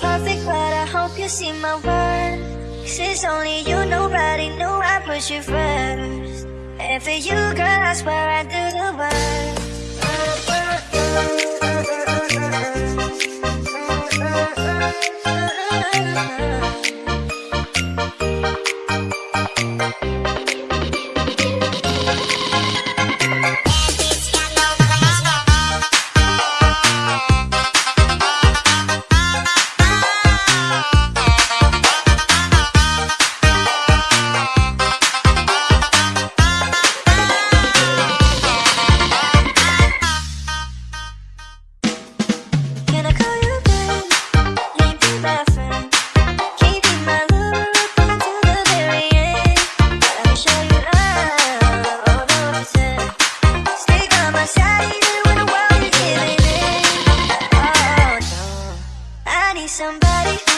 perfect, but I hope you see my worth. Since only you, nobody knew I put you first. And for you, girl, I swear I do the work. somebody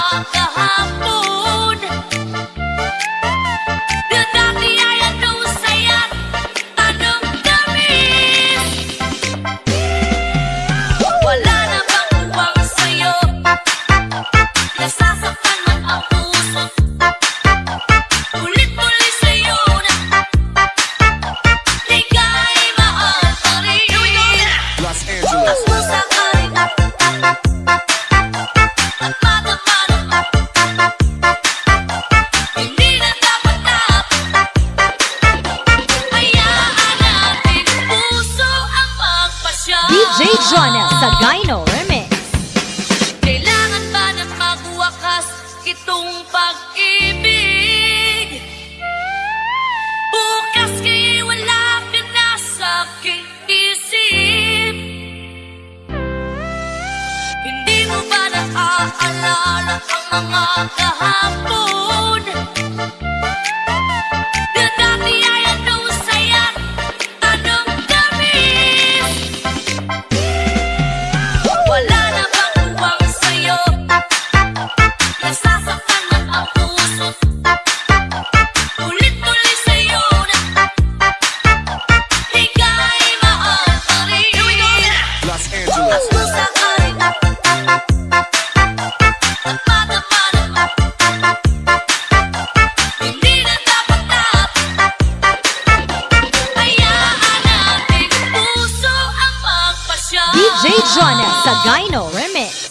of the humble. tengah kehampu sa Gyno Remix.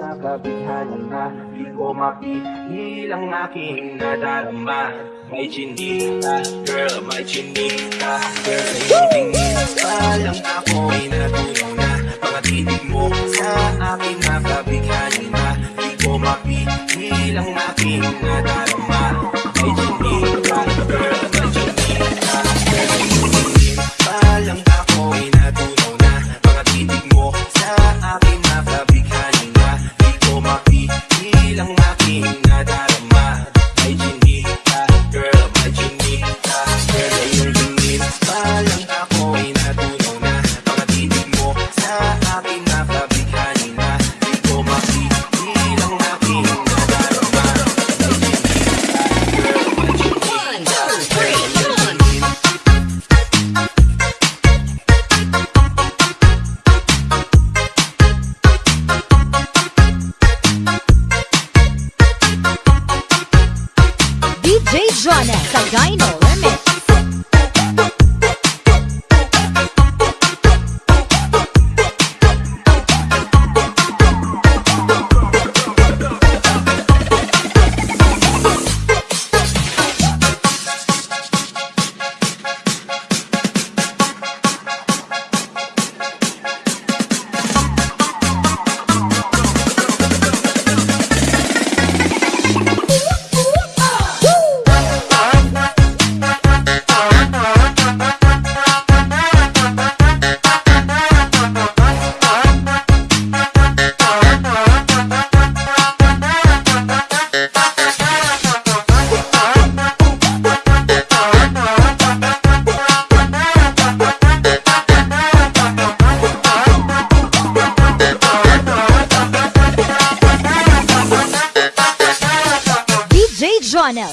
Nakabihanan na Di ko mapigil ang aking nadarama May chinita, girl, may chinita. Girl, sa iyong tingin Palang ako'y natutunan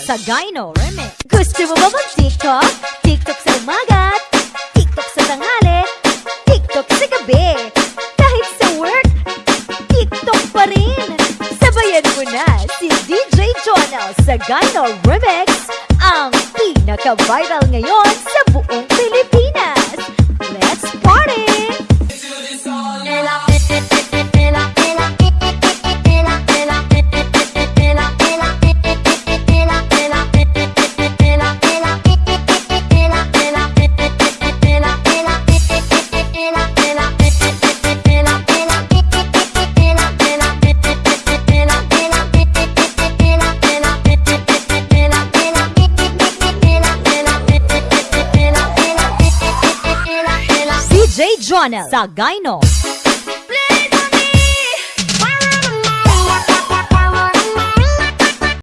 sa Gyno Remix. Gusto mo ba mag-TikTok? TikTok sa umaga, TikTok sa tanghali, TikTok sa gabi. Kahit sa work, TikTok pa rin. Sabayan mo na si DJ Jonel sa Gyno Remix, ang pinaka-viral ngayon sa buong Pilipinas. Channel sa Gino.